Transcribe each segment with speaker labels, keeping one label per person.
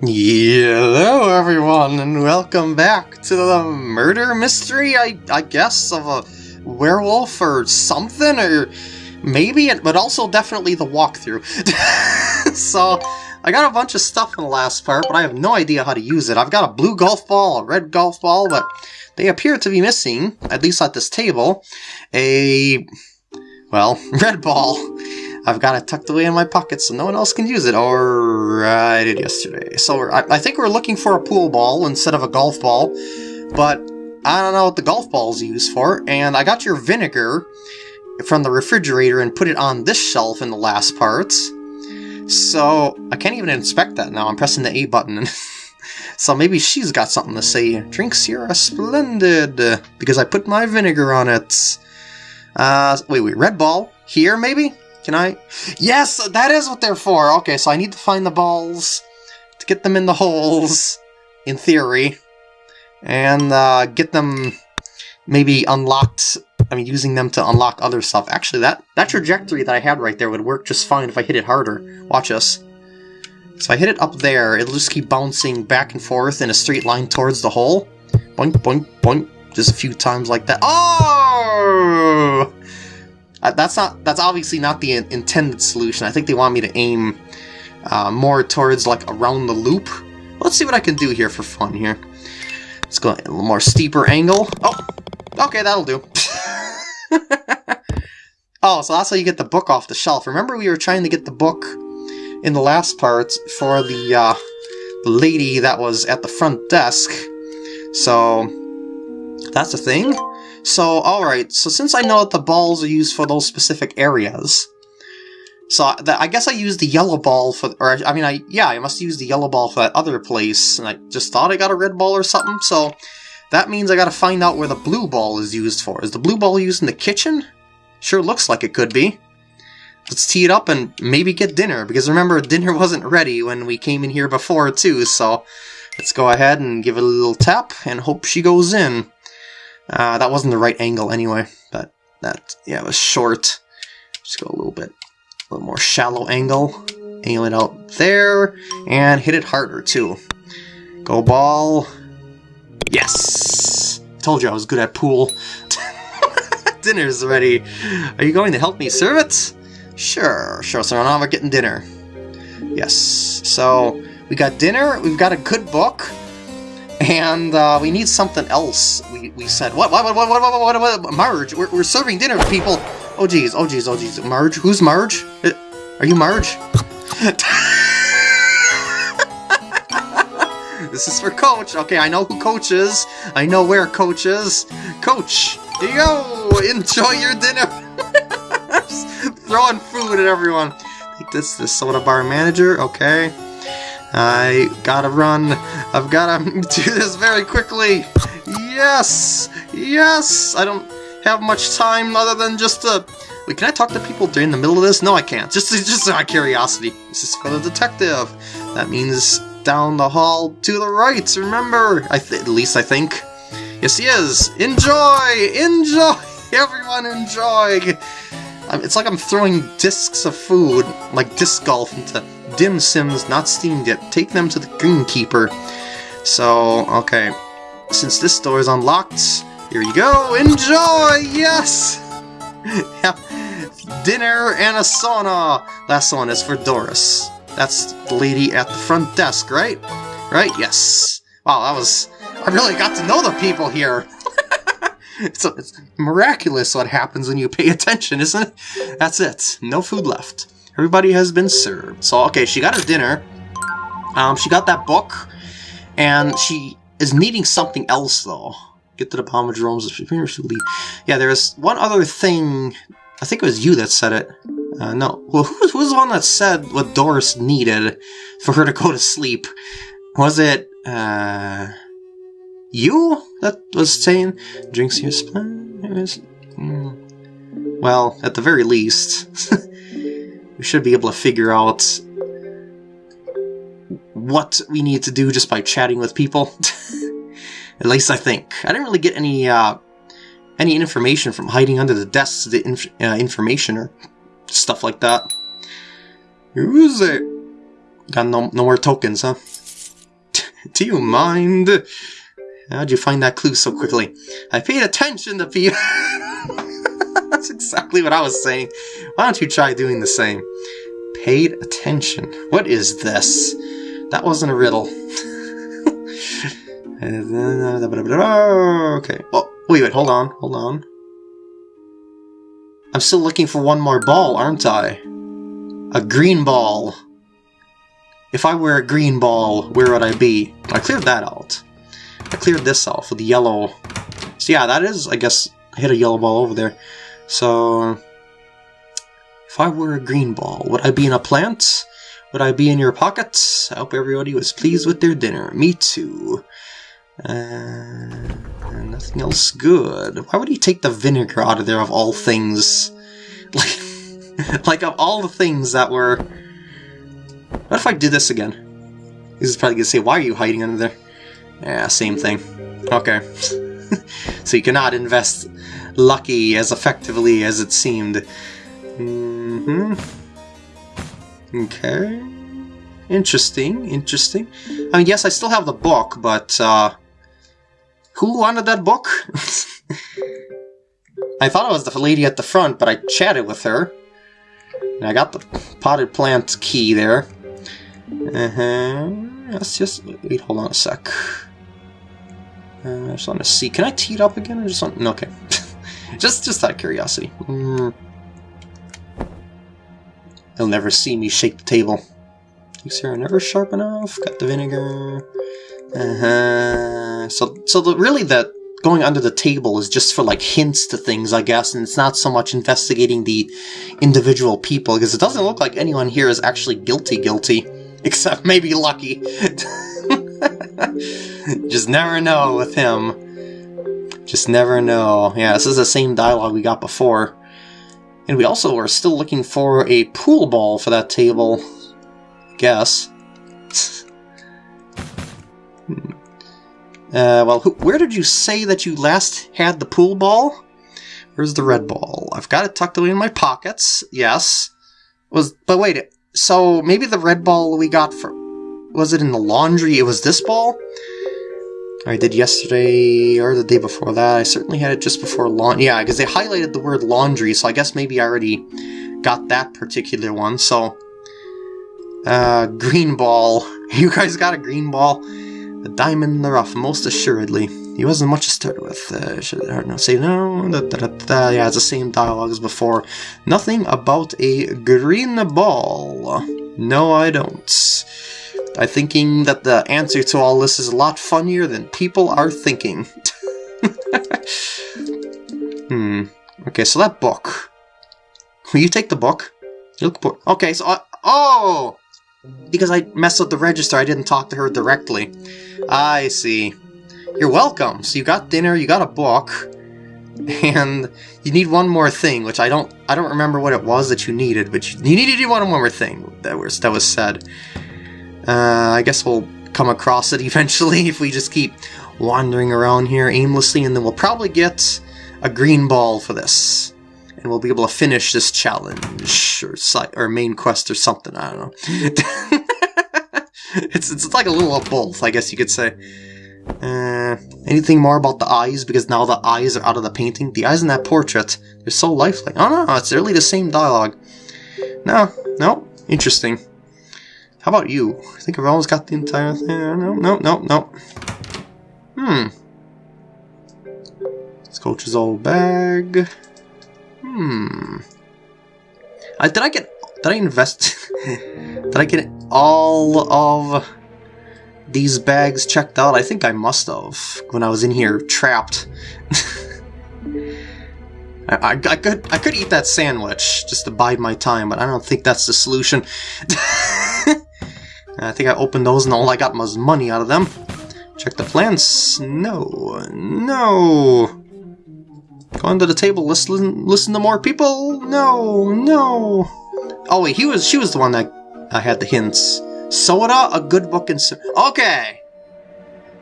Speaker 1: Hello, everyone, and welcome back to the murder mystery, I, I guess, of a werewolf or something, or maybe, but also definitely the walkthrough. so, I got a bunch of stuff in the last part, but I have no idea how to use it. I've got a blue golf ball, a red golf ball, but they appear to be missing, at least at this table, a, well, red ball. I've got it tucked away in my pocket so no one else can use it, or I did yesterday. So I, I, think we're looking for a pool ball instead of a golf ball, but I don't know what the golf ball is used for, and I got your vinegar from the refrigerator and put it on this shelf in the last part. So I can't even inspect that now, I'm pressing the A button. so maybe she's got something to say. Drinks here are splendid, because I put my vinegar on it. Uh, wait, wait, red ball? Here, maybe? Can I? Yes, that is what they're for. Okay, so I need to find the balls to get them in the holes, in theory, and uh, get them maybe unlocked. I mean, using them to unlock other stuff. Actually, that, that trajectory that I had right there would work just fine if I hit it harder. Watch us. So I hit it up there, it'll just keep bouncing back and forth in a straight line towards the hole. Boink, boink, boink. Just a few times like that. Oh! Uh, that's not. That's obviously not the intended solution. I think they want me to aim uh, more towards like around the loop. Let's see what I can do here for fun here. Let's go a little more steeper angle. Oh, okay, that'll do. oh, so that's how you get the book off the shelf. Remember we were trying to get the book in the last part for the, uh, the lady that was at the front desk. So, that's a thing. So, alright, so since I know that the balls are used for those specific areas, so I guess I used the yellow ball for, or I mean, I yeah, I must use the yellow ball for that other place, and I just thought I got a red ball or something, so that means I gotta find out where the blue ball is used for. Is the blue ball used in the kitchen? Sure looks like it could be. Let's tee it up and maybe get dinner, because remember, dinner wasn't ready when we came in here before, too, so let's go ahead and give it a little tap and hope she goes in. Uh, that wasn't the right angle anyway, but that, yeah, it was short. Just go a little bit, a little more shallow angle. Aim it out there, and hit it harder, too. Go ball. Yes! Told you I was good at pool. Dinner's ready. Are you going to help me serve it? Sure, sure, so now we're getting dinner. Yes, so we got dinner, we've got a good book, and uh, we need something else. We, we said, what, what, what, what, what, what, what, what, Marge, we're, we're serving dinner to people. Oh, geez, oh, geez, oh, geez. Marge? Who's Marge? Uh, are you Marge? this is for Coach. Okay, I know who Coach is. I know where Coach is. Coach, here you go. Enjoy your dinner. throwing food at everyone. This, this soda bar manager. Okay. I gotta run. I've gotta do this very quickly. Yes! Yes! I don't have much time other than just to... Wait, can I talk to people during the middle of this? No, I can't. Just, just out of curiosity. This is for the detective. That means down the hall to the right, remember? I at least I think. Yes, he is. Enjoy! Enjoy! Everyone enjoy! It's like I'm throwing discs of food, like disc golf, into dim sims not steamed yet. Take them to the Greenkeeper. So, okay. Since this door is unlocked, here you go. Enjoy! Yes! Dinner and a sauna. Last one is for Doris. That's the lady at the front desk, right? Right? Yes. Wow, that was... I really got to know the people here. it's, it's miraculous what happens when you pay attention, isn't it? That's it. No food left. Everybody has been served. So, okay, she got her dinner. Um, she got that book. And she is needing something else, though. Get to the bottom of Jerome's lead. Yeah, there's one other thing. I think it was you that said it. Uh, no. Well, who, who was the one that said what Doris needed for her to go to sleep? Was it, uh... You that was saying drinks your spine? Mm. Well, at the very least, we should be able to figure out what we need to do just by chatting with people. At least I think. I didn't really get any uh, any information from hiding under the desks, the inf uh, information or stuff like that. Who is it? Got no, no more tokens, huh? Do you mind? How'd you find that clue so quickly? I paid attention to people. That's exactly what I was saying. Why don't you try doing the same? Paid attention. What is this? That wasn't a riddle. okay. Oh, wait, wait, hold on, hold on. I'm still looking for one more ball, aren't I? A green ball. If I were a green ball, where would I be? I cleared that out. I cleared this off with the yellow. So yeah, that is, I guess, I hit a yellow ball over there. So, if I were a green ball, would I be in a plant? Would I be in your pockets? I hope everybody was pleased with their dinner. Me too. Uh, nothing else good. Why would he take the vinegar out of there of all things? Like, like of all the things that were... What if I did this again? This is probably gonna say, why are you hiding under there? Yeah, same thing. Okay. so you cannot invest lucky as effectively as it seemed. Mm hmm Okay. Interesting, interesting. I mean, yes, I still have the book, but, uh... Who wanted that book? I thought it was the lady at the front, but I chatted with her. And I got the potted plant key there. Uh-huh. Let's just... Wait, hold on a sec. Uh, I just want to see. Can I tee it up again? Or just want... Okay. just, just out of curiosity. Mm. They'll never see me shake the table. These are never sharp enough. Got the vinegar. Uh-huh. So, so the, really that going under the table is just for like hints to things, I guess, and it's not so much investigating the individual people, because it doesn't look like anyone here is actually guilty guilty, except maybe Lucky. just never know with him. Just never know. Yeah, this is the same dialogue we got before. And we also are still looking for a pool ball for that table. I guess. hmm. Uh, well, who, where did you say that you last had the pool ball? Where's the red ball? I've got it tucked away in my pockets. Yes. Was but wait, so maybe the red ball we got for was it in the laundry? It was this ball. I did yesterday or the day before that. I certainly had it just before laundry. Yeah, because they highlighted the word laundry, so I guess maybe I already got that particular one. So, uh, green ball. You guys got a green ball? A diamond in the rough, most assuredly. He wasn't much to start with. Uh, should heard no say no. Da, da, da. Yeah, it's the same dialogue as before. Nothing about a green ball. No, I don't. I'm thinking that the answer to all this is a lot funnier than people are thinking. hmm. Okay, so that book. Will you take the book? Look, okay, so I, oh, because I messed up the register, I didn't talk to her directly. I see. You're welcome. So you got dinner, you got a book, and you need one more thing, which I don't I don't remember what it was that you needed, but you, you needed one more thing that was that was said. Uh, I guess we'll come across it eventually if we just keep wandering around here aimlessly, and then we'll probably get a green ball for this. And we'll be able to finish this challenge, or, or main quest or something, I don't know. it's, it's like a little of both, I guess you could say. Uh, anything more about the eyes? Because now the eyes are out of the painting. The eyes in that portrait, they're so lifelike. Oh no, it's really the same dialogue. No, no, interesting. How about you? I think I've almost got the entire thing. No, no, no, no. Hmm. This coach's old bag. Hmm. I, did I get... Did I invest... did I get all of these bags checked out? I think I must have when I was in here trapped. I, I, I, could I could eat that sandwich just to bide my time, but I don't think that's the solution. I think I opened those and all I got was money out of them. Check the plants. No. No. Go under the table, listen listen to more people? No, no. Oh wait, he was she was the one that I had the hints. Soda, a good book and Okay.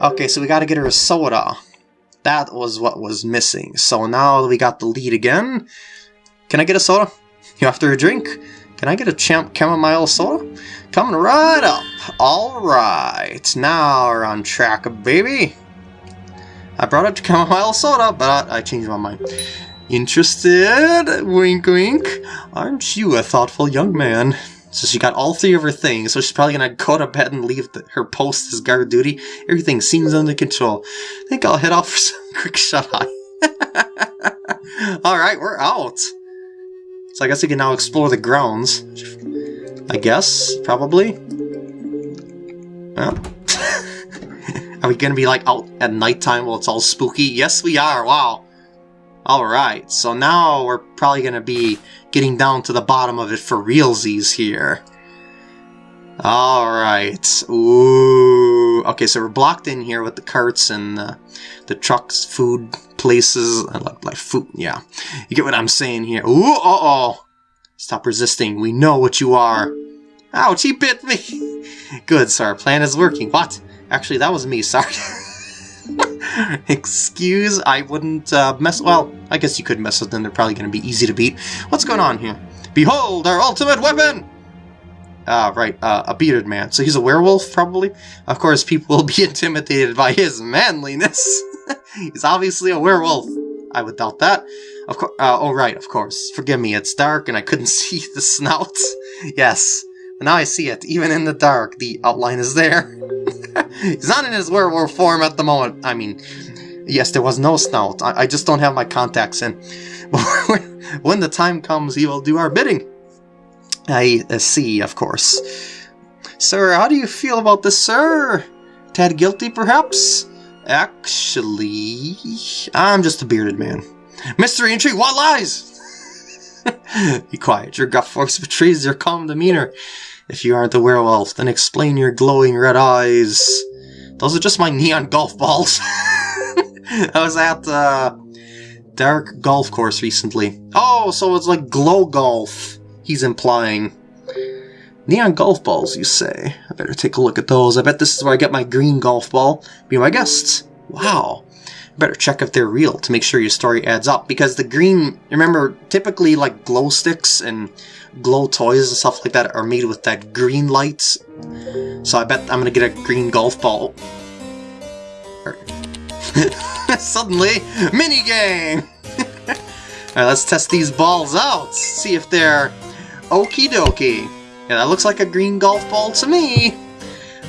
Speaker 1: Okay, so we gotta get her a soda. That was what was missing. So now we got the lead again. Can I get a soda? You after a drink? Can I get a champ chamomile soda? Coming right up. Alright, now we're on track, baby. I brought up chamomile soda, but I changed my mind. Interested? Wink wink. Aren't you a thoughtful young man? So she got all three of her things, so she's probably gonna go to bed and leave the, her post as guard duty. Everything seems under control. I think I'll head off for some quick shut-eye. Alright, we're out. So I guess we can now explore the grounds. I guess, probably. Well. are we gonna be like out at nighttime while it's all spooky? Yes, we are. Wow. Alright, so now we're probably gonna be getting down to the bottom of it for realsies here. Alright. Ooh. Okay, so we're blocked in here with the carts and the, the trucks, food places. I like, like food, yeah. You get what I'm saying here. Ooh, uh-oh. Stop resisting. We know what you are. Ouch, he bit me. Good, sir. Plan is working. What? Actually, that was me. Sorry. Excuse, I wouldn't uh, mess... Well, I guess you could mess with them. They're probably going to be easy to beat. What's going on here? Behold, our ultimate weapon! Ah, right, uh, a bearded man. So he's a werewolf, probably? Of course, people will be intimidated by his manliness. he's obviously a werewolf. I would doubt that. Of course. Uh, oh, right, of course. Forgive me, it's dark and I couldn't see the snout. yes, but now I see it. Even in the dark, the outline is there. He's not in his werewolf form at the moment. I mean, yes, there was no snout. I, I just don't have my contacts in. when the time comes, he will do our bidding. I uh, see, of course. Sir, how do you feel about this, sir? Tad guilty, perhaps? Actually, I'm just a bearded man. Mystery intrigue, what lies? Be quiet, your gut voice betrays your calm demeanor. If you aren't the werewolf, then explain your glowing red eyes. Those are just my neon golf balls. I was at uh, Dark Golf Course recently. Oh, so it's like glow golf, he's implying. Neon golf balls, you say? I better take a look at those. I bet this is where I get my green golf ball. Be my guest. Wow. Better check if they're real to make sure your story adds up. Because the green, remember, typically like glow sticks and glow toys and stuff like that are made with that green light. So I bet I'm gonna get a green golf ball. Suddenly, mini game! Alright, let's test these balls out. See if they're okie dokie. Yeah, that looks like a green golf ball to me.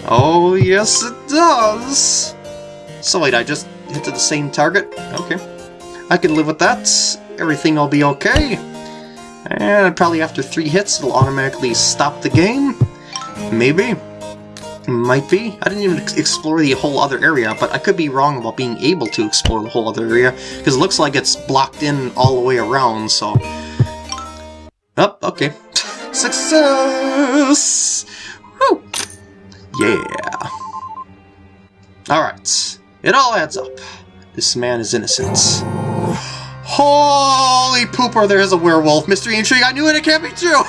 Speaker 1: Oh, yes it does. So wait, I just hit to the same target? Okay. I can live with that. Everything will be okay. And probably after three hits, it'll automatically stop the game. Maybe. Might be. I didn't even explore the whole other area, but I could be wrong about being able to explore the whole other area, because it looks like it's blocked in all the way around, so... Oh, okay. Success! Woo! Yeah. Alright. It all adds up. This man is innocent. Holy pooper, there is a werewolf. Mystery intrigue, I knew it, it can't be true!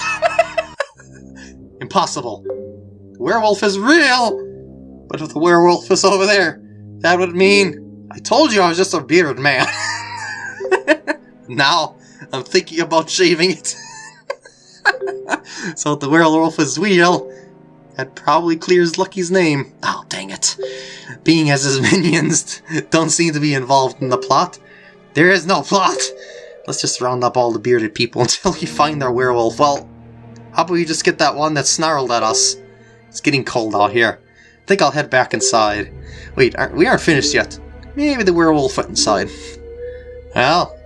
Speaker 1: Impossible. The werewolf is real! But if the werewolf is over there, that would mean... I told you I was just a bearded man. now, I'm thinking about shaving it. so if the werewolf is real, that probably clears Lucky's name. Oh, dang it. Being as his minions don't seem to be involved in the plot, there is no plot! Let's just round up all the bearded people until we find our werewolf. Well, how about we just get that one that snarled at us? It's getting cold out here. I think I'll head back inside. Wait, aren't, we aren't finished yet. Maybe the werewolf went inside. Well,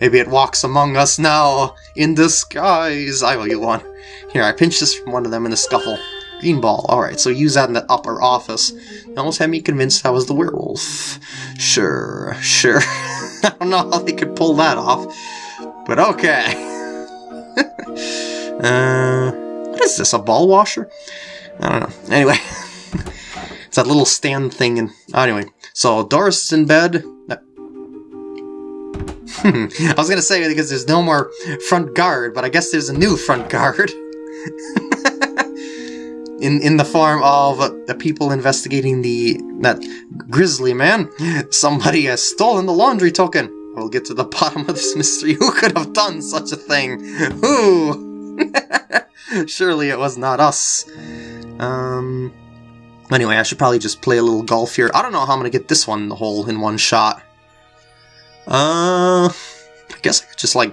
Speaker 1: maybe it walks among us now, in disguise. I owe you one. Here, I pinched this from one of them in the scuffle. Green ball. Alright, so use that in the upper office. Almost had me convinced I was the werewolf. Sure, sure. I don't know how they could pull that off, but okay. uh, what is this, a ball washer? I don't know. Anyway, it's that little stand thing. And anyway, so Doris is in bed. I was gonna say because there's no more front guard, but I guess there's a new front guard. In in the form of the people investigating the that grisly man. Somebody has stolen the laundry token. We'll get to the bottom of this mystery. Who could have done such a thing? Who? Surely it was not us. Um, Anyway, I should probably just play a little golf here. I don't know how I'm to get this one in the hole in one shot. Uh, I guess I could just, like,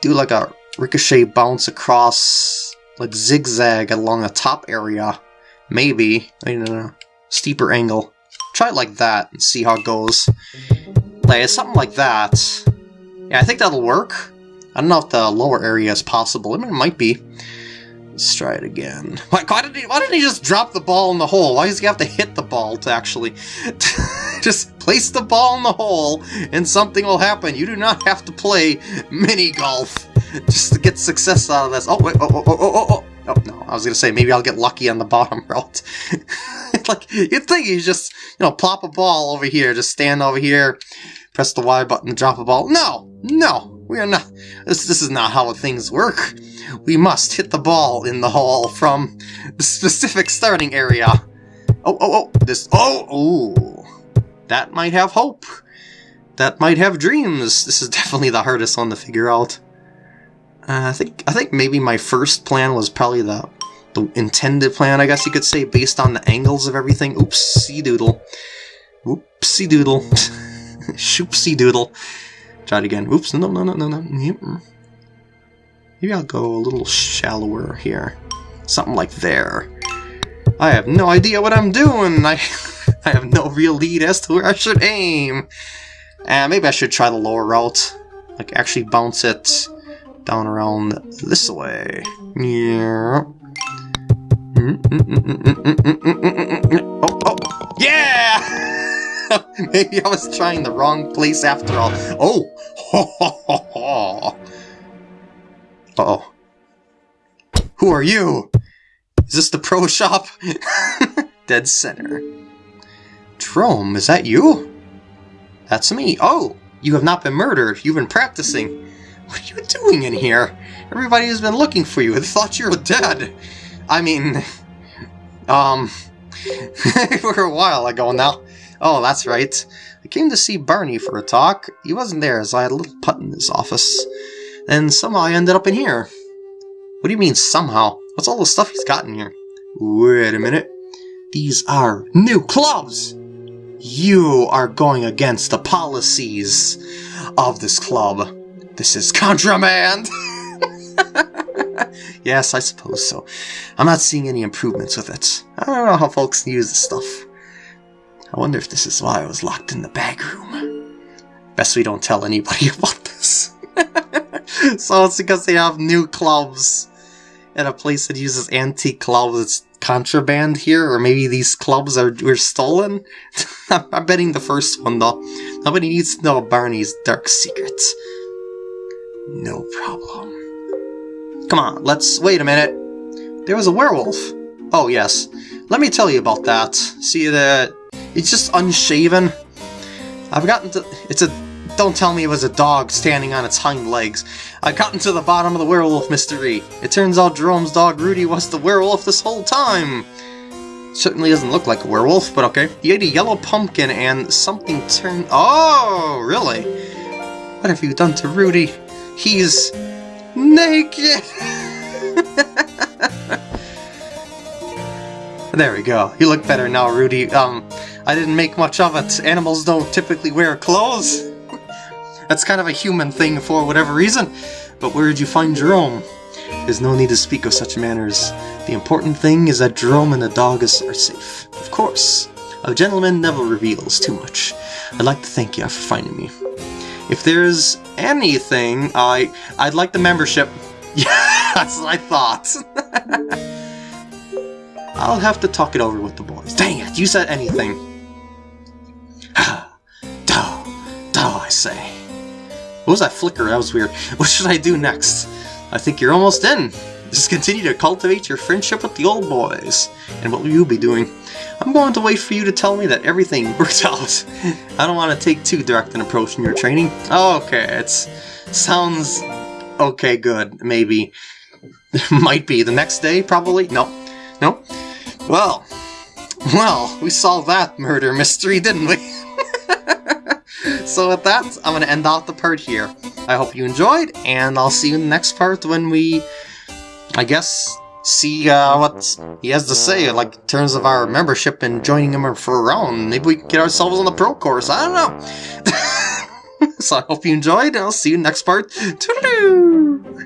Speaker 1: do, like, a ricochet bounce across, like, zigzag along the top area. Maybe. I don't know. Steeper angle. Try it like that and see how it goes. Like, something like that. Yeah, I think that'll work. I don't know if the lower area is possible. I mean, it might be. Let's try it again. Why, why, did he, why did he just drop the ball in the hole? Why does he have to hit the ball to actually... just place the ball in the hole and something will happen. You do not have to play mini golf just to get success out of this. Oh, wait, oh, oh, oh, oh, oh. Oh, no, I was going to say, maybe I'll get lucky on the bottom route. like, you'd think you just, you know, plop a ball over here, just stand over here, press the Y button, drop a ball. No, no, we are not. This, this is not how things work we must hit the ball in the hole from the specific starting area. Oh, oh, oh, this, oh, oh, that might have hope. That might have dreams. This is definitely the hardest one to figure out. Uh, I think, I think maybe my first plan was probably the, the intended plan, I guess you could say, based on the angles of everything. Oopsie doodle. Oopsie doodle. Shoopsie doodle. Try it again. Oops, no, no, no, no, no. Maybe I'll go a little shallower here. Something like there. I have no idea what I'm doing! I, I have no real lead as to where I should aim! And uh, maybe I should try the lower route. Like, actually bounce it down around this way. Yeah. Oh, oh! Yeah! maybe I was trying the wrong place after all. Oh! Ho, ho, ho, ho. Uh-oh. Who are you? Is this the pro shop? Dead center. Jerome, is that you? That's me. Oh, you have not been murdered. You've been practicing. What are you doing in here? Everybody has been looking for you. They thought you were dead. I mean, um, for a while ago now. Oh, that's right. I came to see Barney for a talk. He wasn't there as I had a little putt in his office. And somehow I ended up in here. What do you mean, somehow? What's all the stuff he's got in here? Wait a minute. These are new clubs! You are going against the policies of this club. This is contraband! yes, I suppose so. I'm not seeing any improvements with it. I don't know how folks use this stuff. I wonder if this is why I was locked in the bag room. Best we don't tell anybody about this. so it's because they have new clubs at a place that uses antique clubs. It's contraband here, or maybe these clubs are were stolen. I'm betting the first one though. Nobody needs to know Barney's dark secrets. No problem. Come on, let's wait a minute. There was a werewolf. Oh yes, let me tell you about that. See that? It's just unshaven. I've gotten to. It's a don't tell me it was a dog standing on its hind legs. I've gotten to the bottom of the werewolf mystery. It turns out Jerome's dog Rudy was the werewolf this whole time. Certainly doesn't look like a werewolf, but okay. He ate a yellow pumpkin and something turned... Oh, really? What have you done to Rudy? He's... naked! there we go. You look better now, Rudy. Um, I didn't make much of it. Animals don't typically wear clothes. That's kind of a human thing for whatever reason. But where did you find Jerome? There's no need to speak of such matters. The important thing is that Jerome and the dog are safe. Of course. A gentleman never reveals too much. I'd like to thank you for finding me. If there's anything, I I'd like the membership. Yeah, that's what I thought. I'll have to talk it over with the boys. Dang it, you said anything. Duh, duh, I say. What was that flicker? That was weird. What should I do next? I think you're almost in. Just continue to cultivate your friendship with the old boys. And what will you be doing? I'm going to wait for you to tell me that everything worked out. I don't want to take too direct an approach in your training. okay, it's sounds okay, good, maybe. Might be. The next day, probably? No. No? Well, well, we solved that murder mystery, didn't we? so with that, I'm going to end off the part here. I hope you enjoyed, and I'll see you in the next part when we, I guess, see uh, what he has to say, like in terms of our membership and joining him for a round. Maybe we can get ourselves on the pro course. I don't know. so I hope you enjoyed, and I'll see you next part. Toodaloo!